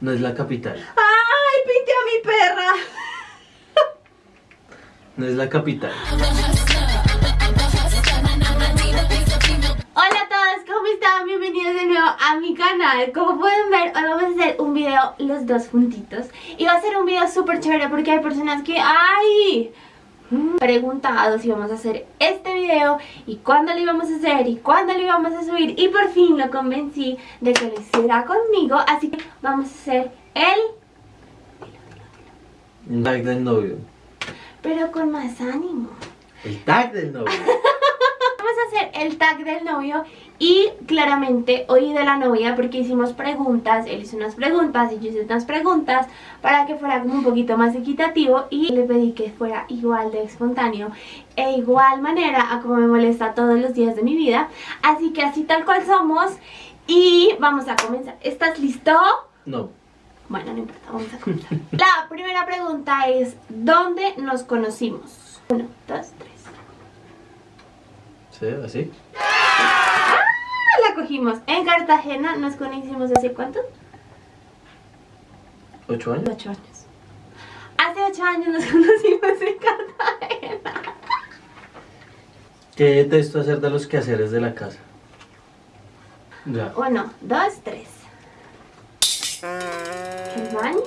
No es la capital. ¡Ay, pinte a mi perra! No es la capital. Hola a todos, ¿cómo están? Bienvenidos de nuevo a mi canal Como pueden ver, hoy vamos a hacer un video los dos juntitos Y va a ser un video súper chévere porque hay personas que... ¡Ay! Preguntado si vamos a hacer este video y cuándo lo íbamos a hacer y cuándo lo íbamos a subir y por fin lo convencí de que lo hiciera conmigo así que vamos a hacer El tag del novio. pero con más ánimo El tag del novio. Vamos a hacer el tag del novio y claramente hoy de la novia porque hicimos preguntas, él hizo unas preguntas y yo hice unas preguntas para que fuera como un poquito más equitativo y le pedí que fuera igual de espontáneo e igual manera a como me molesta todos los días de mi vida. Así que así tal cual somos y vamos a comenzar. ¿Estás listo? No. Bueno, no importa, vamos a comenzar. La primera pregunta es, ¿dónde nos conocimos? Uno, dos, tres. ¿Sí? ¿Así? En Cartagena, nos conocimos hace cuánto? ¿Ocho años? Ocho años. Hace ocho años nos conocimos en Cartagena. ¿Qué detesto hacer de los quehaceres de la casa? Ya. Uno, dos, tres. ¿El baño?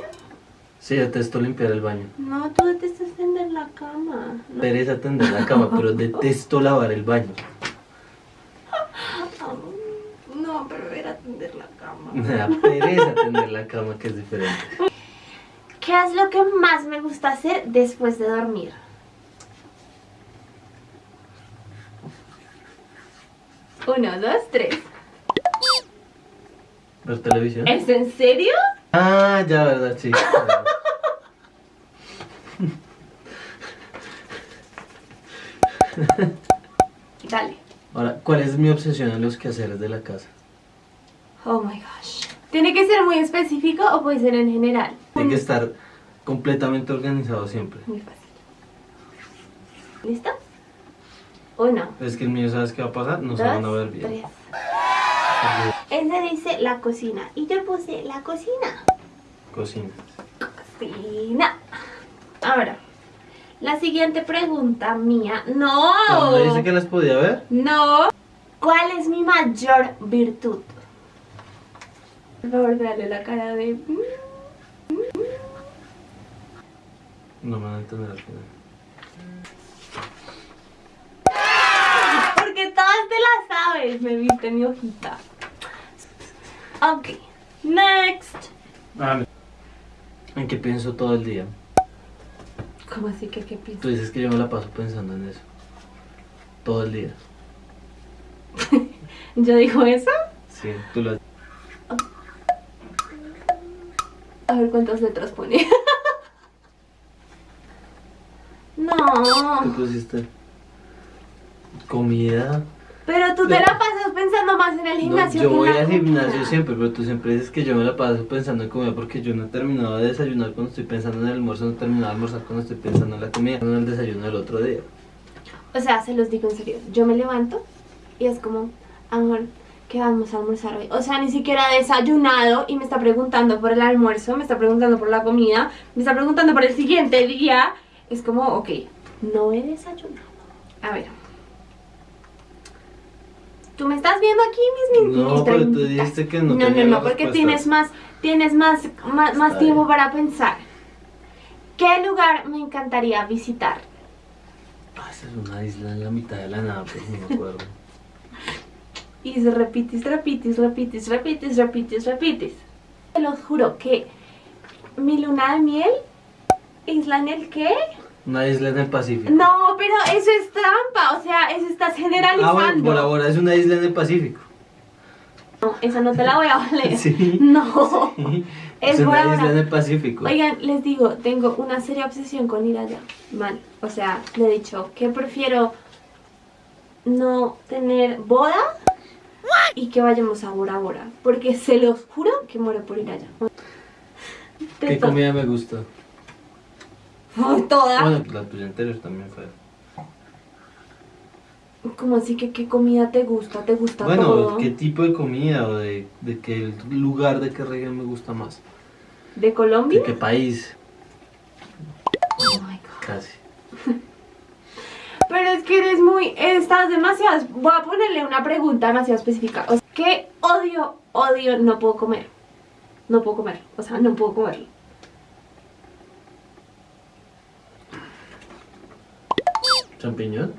Sí, detesto limpiar el baño. No, tú detestas tender la cama. Pereza tender la cama, pero detesto lavar el baño. No, pero era tender la cama. Me da pereza tender la cama, que es diferente. ¿Qué es lo que más me gusta hacer después de dormir? Uno, dos, tres. ¿Ver televisión? ¿Es en serio? Ah, ya, verdad, sí. Dale. Ahora, ¿cuál es mi obsesión en los quehaceres de la casa? Oh my gosh. ¿Tiene que ser muy específico o puede ser en general? Tiene que estar completamente organizado siempre. Muy fácil. ¿Listo? Uno, Es que el mío, ¿sabes qué va a pasar? No se van a ver bien. tres. Ese dice la cocina y yo puse la cocina. Cocina. Cocina. Ahora, la siguiente pregunta mía. ¡No! ¿No dice que las podía ver? No. ¿Cuál es mi mayor virtud? Por favor, dale la cara de... mm. No me van a entender al final. Porque todas te la sabes, me viste mi hojita. Ok, next. Ah, ¿En qué pienso todo el día? ¿Cómo así que qué piensas? Tú dices que yo me la paso pensando en eso. Todo el día. ¿Yo digo eso? Sí, tú lo A cuántas letras pone. ¿Qué no. pusiste? Comida. Pero tú te la pasas pensando más en el No, gimnasio. yo que en voy la al gimnasio comida. siempre, pero tú siempre dices que yo me la paso pensando en comida porque yo no he terminado de desayunar cuando estoy pensando en el almuerzo, no he terminado de almorzar cuando estoy pensando en la comida, en el desayuno del otro día. O sea, se los digo en serio. Yo me levanto y es como, amor, ¿qué vamos a almorzar hoy? O sea, ni siquiera he desayunado y me está preguntando por el almuerzo, me está preguntando por la comida, me está preguntando por el siguiente día. Es como, ok, no he desayunado. A ver. ¿Tú me estás viendo aquí, mis No, pero tú dijiste que no No, no, no, porque tienes más, tienes más, más, más tiempo para pensar. ¿Qué lugar me encantaría visitar? Ah, esa es una isla en la mitad de la nada, pues no me acuerdo. Y se repites, repites, repites, repites, repites, repites. Te lo juro que mi luna de miel, isla en el qué? Una isla en el Pacífico. No, pero eso es trampa, o sea, eso estás Ah, generalizando. bueno, Bora Bora es una isla en el Pacífico. No, esa no te la voy a valer. Sí. No. Sí. Es Es una isla en el Pacífico. Oigan, les digo, tengo una seria obsesión con ir allá. Man, o sea, le he dicho que prefiero no tener boda y que vayamos a Bora Bora. Porque se los juro que muero por ir allá. ¿Qué comida me gusta? Ay, toda. Bueno, la tuya anterior también fue. ¿Cómo así que qué comida te gusta? ¿Te gusta Bueno, todo? ¿qué tipo de comida o de, de qué lugar, de qué región me gusta más? ¿De Colombia? ¿De qué país? Oh my God. Casi. Pero es que eres muy... Estás demasiado... Voy a ponerle una pregunta demasiado específica. O sea, ¿Qué odio, odio no puedo comer? No puedo comer. O sea, no puedo comerlo. ¿Champiñón?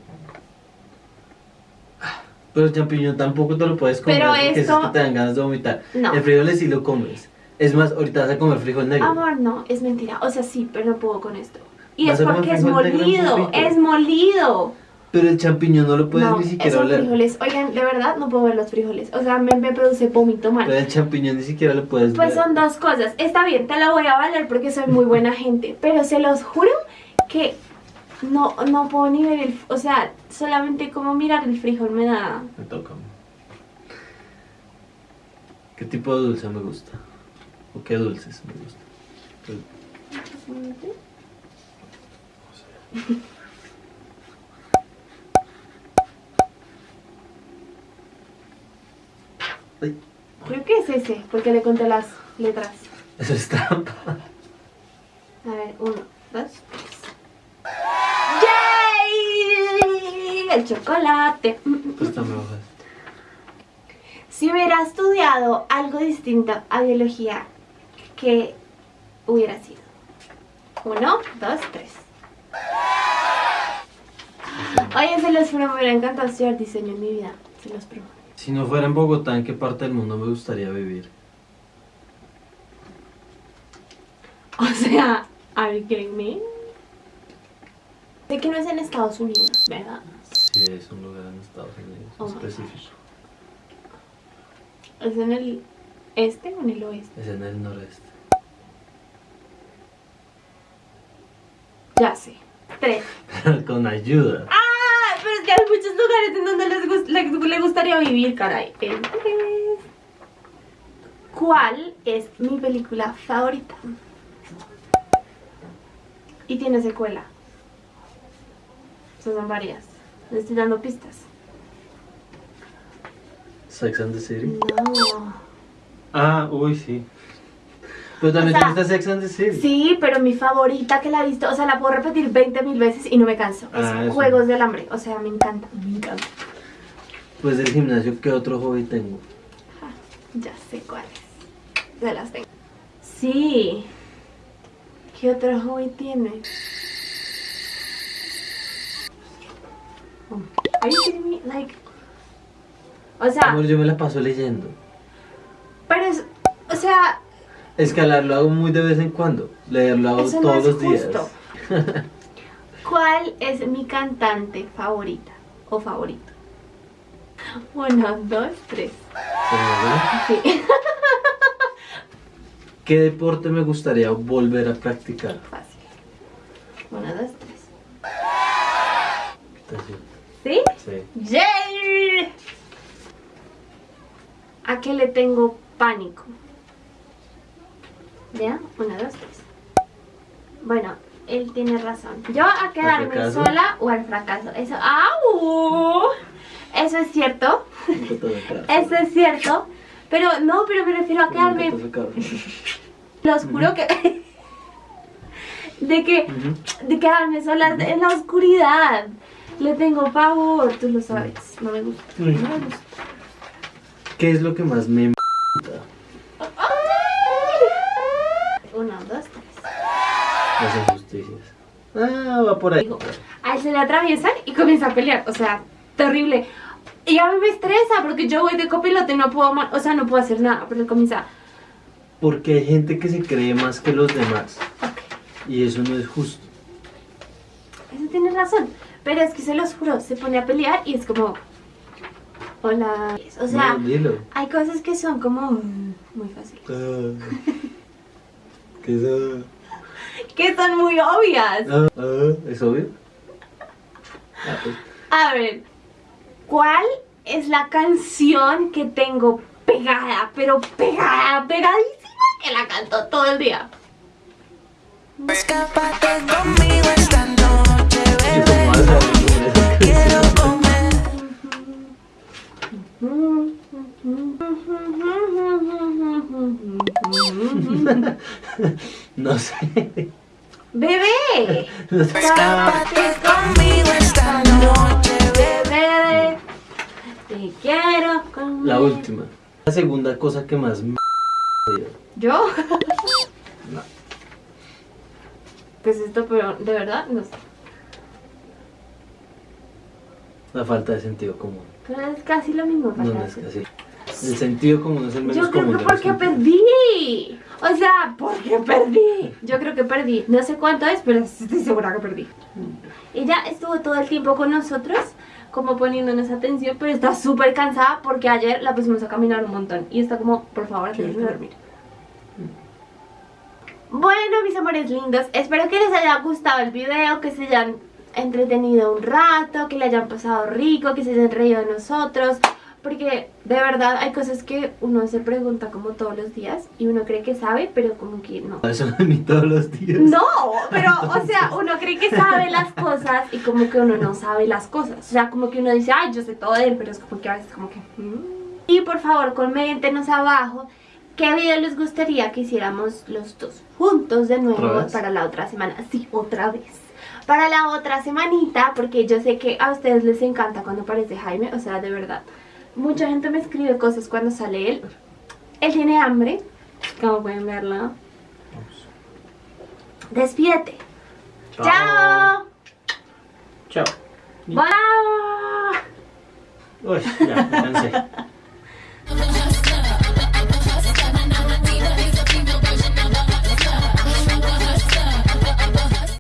Pero el champiñón tampoco te lo puedes comer Pero porque esto- es que te dan ganas de vomitar. No. El frijol sí lo comes. Es más, ahorita vas a comer frijol negro. Amor, no, es mentira. O sea, sí, pero no puedo con esto. Y es porque es molido. Es molido. Pero el champiñón no lo puedes no, ni siquiera oler. frijoles. Oigan, de verdad no puedo ver los frijoles. O sea, me, me produce vómito mal. Pero el champiñón ni siquiera lo puedes Pues ver. son dos cosas. Está bien, te lo voy a valer porque soy muy buena gente. Pero se los juro que no, no puedo ni ver el... O sea, solamente como mirar el frijol me da... Me toca. ¿Qué tipo de dulce me gusta? ¿O qué dulces me gusta? Creo que es ese, porque le conté las letras. eso es trampa. A ver, uno, dos, tres. ¡Yay! El chocolate. Pues también hojas. Si hubiera estudiado algo distinto a biología, ¿qué hubiera sido? Uno, dos, tres. Oye, se los juro, me hubiera encantado estudiar diseño en mi vida. Se los prometo. Si no fuera en Bogotá, ¿en qué parte del mundo me gustaría vivir? O sea, ¿are you kidding me? Sé que no es en Estados Unidos, ¿verdad? Sí, es un lugar en Estados Unidos Oh específico. ¿Es en el este o en el oeste? Es en el noreste. Ya sé. Tres. Con ayuda. ¡Ah! Pero es que hay muchos lugares en donde les, gust- les, les gustaría vivir, caray. El tres. ¿Cuál es mi película favorita? Y tiene secuela. Esas son varias. Les estoy dando pistas. Sex and the City. No. Ah, uy, sí. Pero también O sea, te gusta Sex and the City. Sí, pero mi favorita que la he visto, o sea, la puedo repetir 20 mil veces y no me canso. Es Ah, eso. Juegos del Hambre, o sea, me encanta, me encanta. Pues del gimnasio, ¿qué otro hobby tengo? Ah, ya sé cuáles. Se las tengo. Sí. ¿Qué otro hobby tiene? Oh, Are you kidding me? Like, o sea, Amor, yo me la paso leyendo. pero es, o sea, Escalar lo hago muy de vez en cuando. Leer lo hago Eso todos los días. ¿cuál es mi cantante favorita o favorito? Uno, dos, tres. Sí, ¿Qué deporte me gustaría volver a practicar? fácil. Uno, dos, tres. ¿Sí? Sí. ¡Yay! ¿A qué le tengo pánico? ¿Ya? Una, dos, tres. Bueno, él tiene razón. Yo a quedarme sola o al fracaso. Eso. ¡Au! Eso es cierto. Eso es cierto. Pero no, pero me refiero a quedarme. Los juro que. de que. De quedarme sola en la oscuridad. Le tengo pavor, tú lo sabes. No me gusta. No me gusta. ¿Qué es lo que más me m***? Uno, dos, tres. Ah, va por ahí. Digo, a él se le atraviesan y comienza a pelear. O sea, terrible. Y a mí me estresa porque yo voy de copiloto y no puedo, o sea, no puedo hacer nada. Pero él comienza, Porque hay gente que se cree más que los demás. Y eso no es justo. eso tienes razón. Pero es que se los juro, se pone a pelear y es como, hola. O sea, No, hay cosas que son como muy fáciles. Ah. ¿Qué es ah? Que son muy obvias. Ah, ah, ¿Es obvio? Ah, pues. A ver, ¿cuál es la canción que tengo pegada, pero pegada, pegadísima, que la canto todo el día? Escápate conmigo esta noche, ¿Y cómo vas a bebé. Quiero comer. No sé. ¡Bebé! Escápate conmigo esta noche, bebé. ¡Bebé! Te quiero conmigo. La última. La segunda cosa que más me... ¿Yo? No. Pues esto, pero de verdad, no sé. La falta de sentido común. Pero es casi lo mismo para No, no es casi. El sentido común es el menos Yo creo común. que porque perdí. O sea, porque perdí. Yo creo que perdí. No sé cuánto es, pero estoy segura que perdí. Ella estuvo todo el tiempo con nosotros, como poniéndonos atención, pero está súper cansada porque ayer la pusimos a caminar un montón. Y está como, por favor, déjenme dormir. Bueno, mis amores lindos, espero que les haya gustado el video, que se hayan entretenido un rato, que le hayan pasado rico, que se hayan reído de nosotros. Porque de verdad hay cosas que uno se pregunta como todos los días y uno cree que sabe, pero como que no. Eso mí todos los días. No, pero o sea, uno cree que sabe las cosas y como que uno no sabe las cosas. O sea, como que uno dice, ay, yo sé todo de él, pero es como que a veces como que... mm. Y por favor, coméntenos abajo qué video les gustaría que hiciéramos los dos juntos de ¿Otra nuevo para la otra semana. Sí, otra vez. Para la otra semanita, porque yo sé que a ustedes les encanta cuando aparece Jaime, o sea, de verdad. Mucha gente me escribe cosas cuando sale él. Él tiene hambre, como pueden verlo. Despídete. Chao. Chao. Bye. Uy, ya, me cansé.